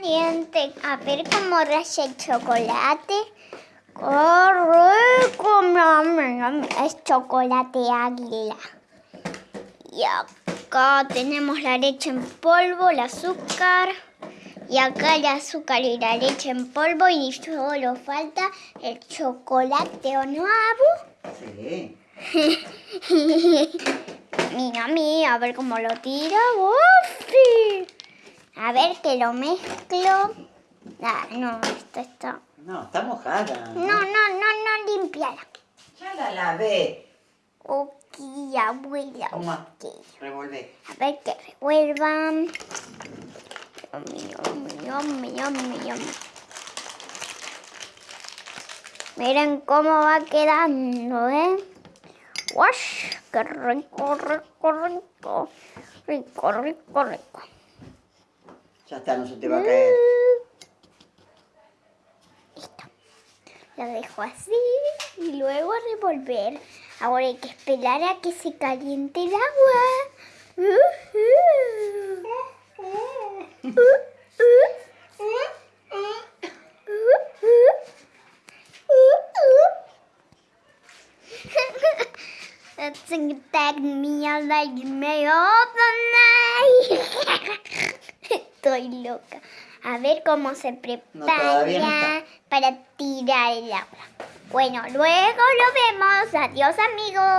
Caliente. A ver cómo raya el chocolate. ¡Qué rico! Es chocolate águila. Y acá tenemos la leche en polvo, el azúcar. Y acá el azúcar y la leche en polvo. Y solo falta el chocolate, ¿o no, Abu? Sí. Mira, mira, a ver cómo lo tira. ¡Uf! A ver que lo mezclo. Ah, no, esto está... No, está mojada. No, no, no, no, limpiala. Ya la lavé. Ok, abuela. Toma. ok. Revolvé. A ver que revuelvan. Miren cómo va quedando, ¿eh? ¡Wash! ¡Qué rico, rico, rico! Rico, rico, rico. No se te va a caer. Listo. Lo dejo así y luego revolver. Ahora hay que esperar a que se caliente el agua. Night. Estoy loca. A ver cómo se prepara no para tirar el agua. Bueno, luego lo vemos. Adiós amigos.